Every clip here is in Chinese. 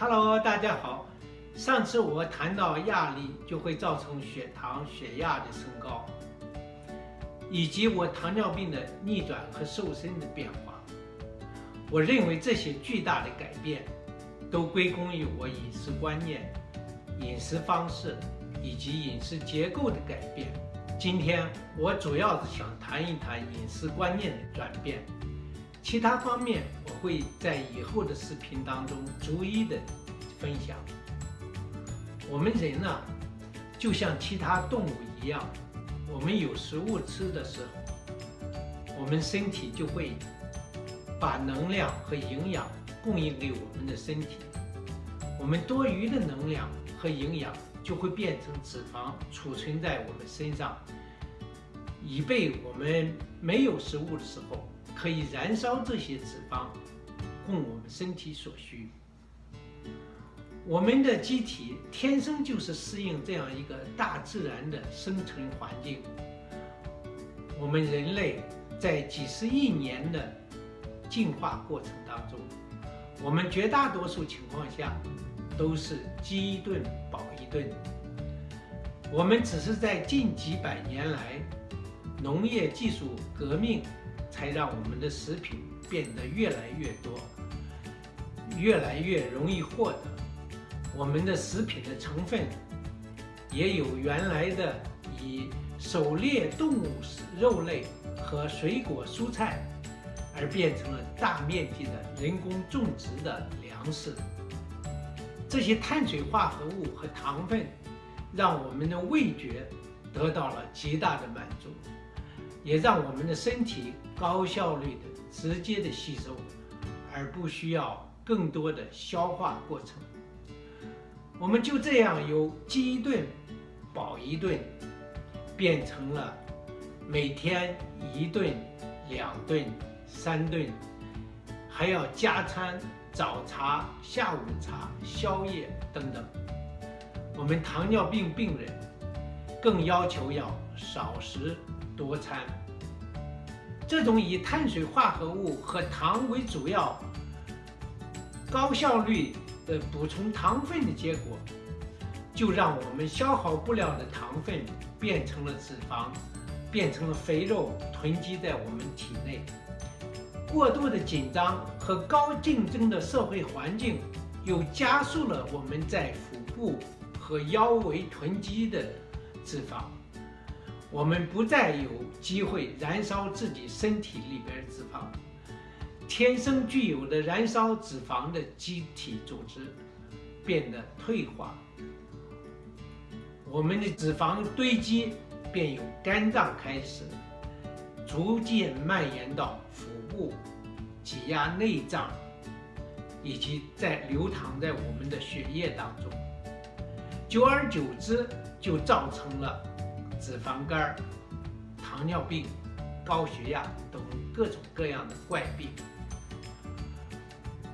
Hello，大家好。上次我谈到压力就会造成血糖、血压的升高，以及我糖尿病的逆转和瘦身的变化。我认为这些巨大的改变都归功于我饮食观念、饮食方式以及饮食结构的改变。今天我主要是想谈一谈饮食观念的转变，其他方面我会在以后的视频当中逐一的分享。我们人呢，就像其他动物一样，我们有食物吃的时候，我们身体就会把能量和营养供应给我们的身体，我们多余的能量和营养。就会变成脂肪储存在我们身上，以备我们没有食物的时候可以燃烧这些脂肪，供我们身体所需。我们的机体天生就是适应这样一个大自然的生存环境。我们人类在几十亿年的进化过程当中，我们绝大多数情况下都是饥一顿饱。一顿，我们只是在近几百年来，农业技术革命，才让我们的食品变得越来越多，越来越容易获得。我们的食品的成分，也有原来的以狩猎动物肉类和水果蔬菜，而变成了大面积的人工种植的粮食。这些碳水化合物和糖分，让我们的味觉得到了极大的满足，也让我们的身体高效率的、直接的吸收，而不需要更多的消化过程。我们就这样由饥一顿饱一顿，变成了每天一顿、两顿、三顿，还要加餐。早茶、下午茶、宵夜等等，我们糖尿病病人更要求要少食多餐。这种以碳水化合物和糖为主要、高效率的补充糖分的结果，就让我们消耗不了的糖分变成了脂肪，变成了肥肉囤积在我们体内。过度的紧张和高竞争的社会环境，又加速了我们在腹部和腰围囤积的脂肪。我们不再有机会燃烧自己身体里边脂肪，天生具有的燃烧脂肪的机体组织变得退化，我们的脂肪堆积便由肝脏开始，逐渐蔓延到腹。部挤压内脏，以及在流淌在我们的血液当中，久而久之就造成了脂肪肝、糖尿病、高血压等各种各样的怪病。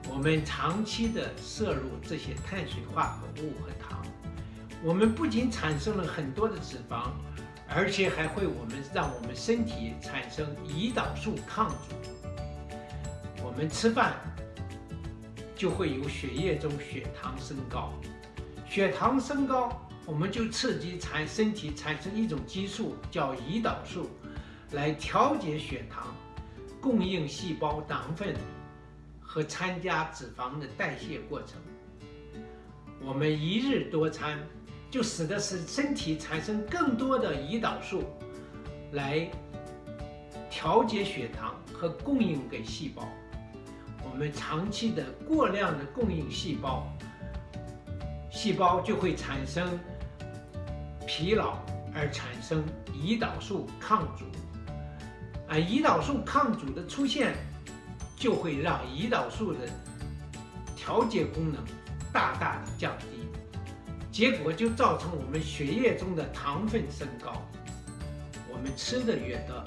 我们长期的摄入这些碳水化合物和糖，我们不仅产生了很多的脂肪，而且还会我们让我们身体产生胰岛素抗阻。我们吃饭就会有血液中血糖升高，血糖升高，我们就刺激产身体产生一种激素叫胰岛素，来调节血糖，供应细胞糖分和参加脂肪的代谢过程。我们一日多餐，就使得使身体产生更多的胰岛素，来调节血糖和供应给细胞。我们长期的过量的供应细胞，细胞就会产生疲劳，而产生胰岛素抗阻。而胰岛素抗阻的出现，就会让胰岛素的调节功能大大的降低，结果就造成我们血液中的糖分升高。我们吃的越多，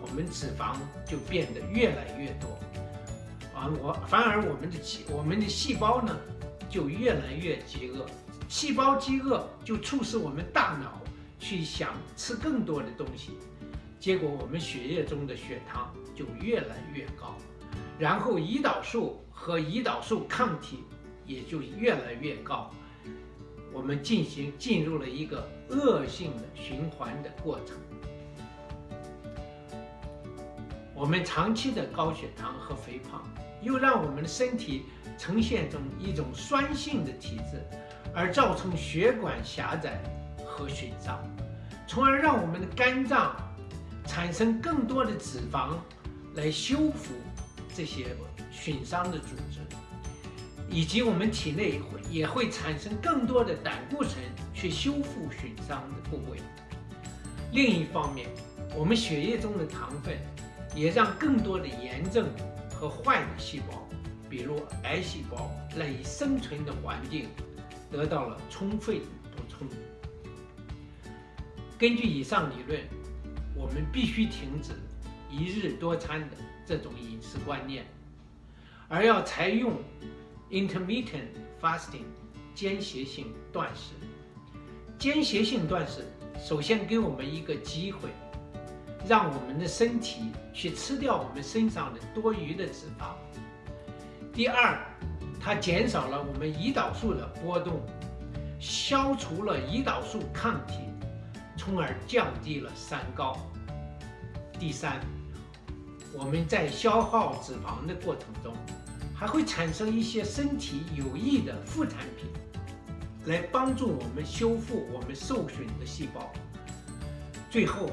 我们脂肪就变得越来越多。我反而我们的细我们的细胞呢，就越来越饥饿，细胞饥饿就促使我们大脑去想吃更多的东西，结果我们血液中的血糖就越来越高，然后胰岛素和胰岛素抗体也就越来越高。我们进行进入了一个恶性的循环的过程。我们长期的高血糖和肥胖，又让我们的身体呈现中一种酸性的体质，而造成血管狭窄和损伤，从而让我们的肝脏产生更多的脂肪来修复这些损伤的组织，以及我们体内也会产生更多的胆固醇去修复损伤的部位。另一方面，我们血液中的糖分。也让更多的炎症和坏的细胞，比如癌细胞，赖以生存的环境得到了充分补充。根据以上理论，我们必须停止一日多餐的这种饮食观念，而要采用 intermittent fasting 间歇性断食。间歇性断食首先给我们一个机会。让我们的身体去吃掉我们身上的多余的脂肪。第二，它减少了我们胰岛素的波动，消除了胰岛素抗体，从而降低了三高。第三，我们在消耗脂肪的过程中，还会产生一些身体有益的副产品，来帮助我们修复我们受损的细胞。最后。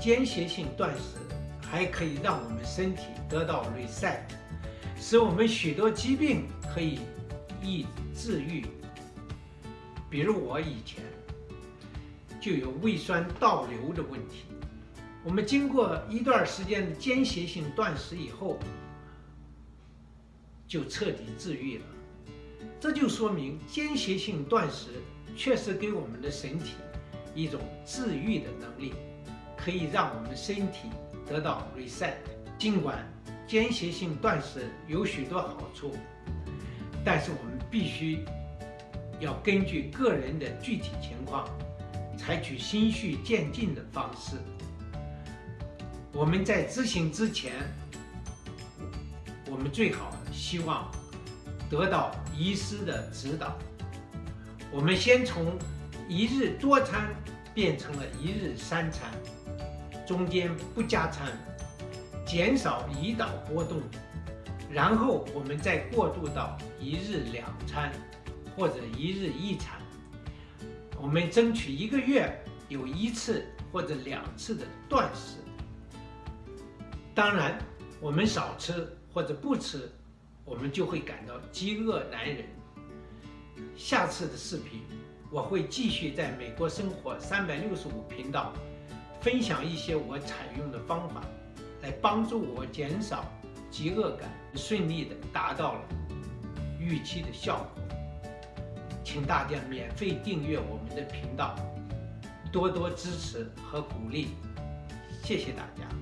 间歇性断食还可以让我们身体得到 reset，使我们许多疾病可以易治愈。比如我以前就有胃酸倒流的问题，我们经过一段时间的间歇性断食以后，就彻底治愈了。这就说明间歇性断食确实给我们的身体一种治愈的能力。可以让我们身体得到 reset。尽管间歇性断食有许多好处，但是我们必须要根据个人的具体情况，采取循序渐进的方式。我们在执行之前，我们最好希望得到医师的指导。我们先从一日多餐变成了一日三餐。中间不加餐，减少胰岛波动，然后我们再过渡到一日两餐或者一日一餐。我们争取一个月有一次或者两次的断食。当然，我们少吃或者不吃，我们就会感到饥饿难忍。下次的视频，我会继续在美国生活三百六十五频道。分享一些我采用的方法，来帮助我减少饥饿感，顺利的达到了预期的效果。请大家免费订阅我们的频道，多多支持和鼓励，谢谢大家。